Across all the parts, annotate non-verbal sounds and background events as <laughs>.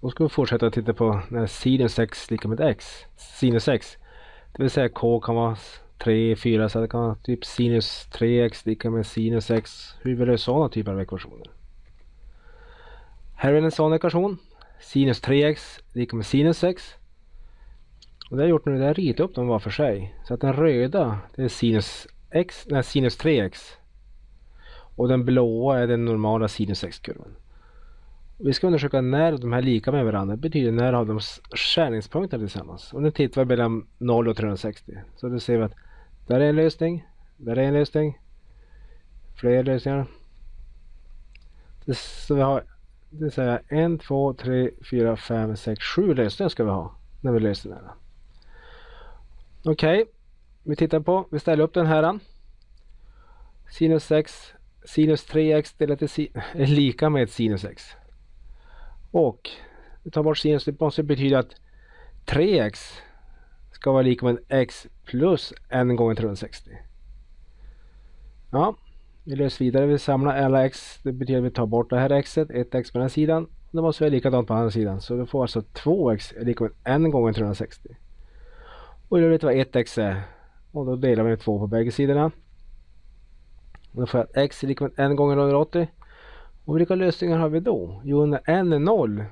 Då ska vi fortsätta titta på när sinus x lika med x. Sinus x. Det vill säga k kan vara 3, 4 så det kan vara typ sinus 3x lika med sinus x. Hur vill du sådana typer av ekvationer? Här är en sån ekvation. Sinus 3x lika med sinus x. Och det har jag gjort nu, det har ritat upp dem var för sig. Så att den röda det är sinus x, nej, sinus 3x. Och den blåa är den normala sinus x-kurvan. Vi ska undersöka när de här lika med varandra. Det betyder när har de skärningspunkter tillsammans. Och nu tittar vi mellan 0 och 360. Så då ser vi att där är en lösning. Där är en lösning. Fler lösningar. Så vi har det vill säga 1, 2, 3, 4, 5, 6, 7 lösningar ska vi ha när vi löser den här. Okej, okay. vi tittar på, vi ställer upp den här. Sinus 6, sinus 3x delat till är <laughs> lika med sinus x. Och vi tar bort sinus, det måste betyda att 3x ska vara lika med x plus n gånger 360. Ja, vi löser vidare, vi samlar alla x, det betyder att vi tar bort det här xet, 1x på den här sidan. Då måste vi likadant på andra sidan, så vi får alltså 2x är lika med n gånger 360. Och då vet vad 1x är. Och då delar vi med 2 på bägge sidorna. Och då får jag att x är lika med n gånger 180. Och vilka lösningar har vi då? Jo, när n är 0,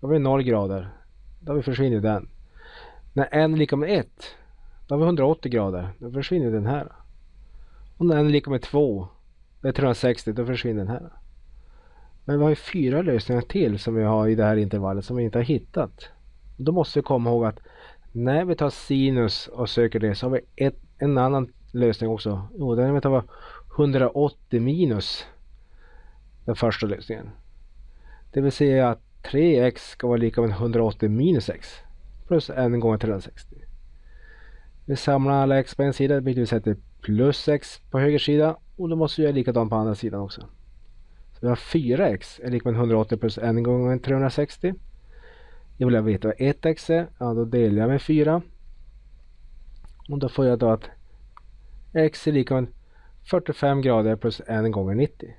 då har vi 0 grader. Då har vi försvinner den. När n är lika med 1, då har vi 180 grader. Då försvinner den här. Och när n är lika med 2, det är 360, då försvinner den här. Men vi har ju fyra lösningar till som vi har i det här intervallet som vi inte har hittat. Då måste vi komma ihåg att när vi tar sinus och söker det så har vi ett, en annan lösning också. Jo, den är att ta 180 minus den första lösningen. Det vill säga att 3x ska vara lika med 180 minus x plus 1 gånger 360. Vi samlar alla x på en sida, vilket att vi sätter plus x på höger sida och då måste vi göra likadant på andra sidan också. Så vi har 4x är lika med 180 plus 1 gånger 360. Jag vill veta vad 1x är, ja då delar jag med 4. Och då får jag då att x är lika med 45 grader plus 1 gånger 90.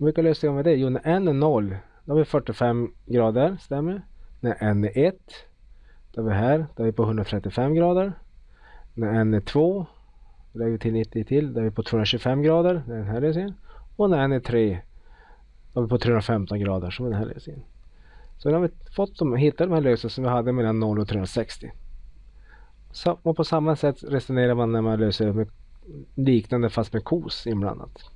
Och vilka lösningar med det? Jo, när n är 0, då har vi 45 grader, stämmer. När n är 1, då är vi här, då är vi på 135 grader. När n är 2, då lägger vi till 90 till, då är vi på 225 grader, den här lösningen. Och när n är 3, då är vi på 315 grader, som är den här lösningen. Så nu har vi fått de, hittat de här lösningarna som vi hade mellan 0 och 360. Så, och på samma sätt resonerar man när man löser med liknande fast med kos inblandat.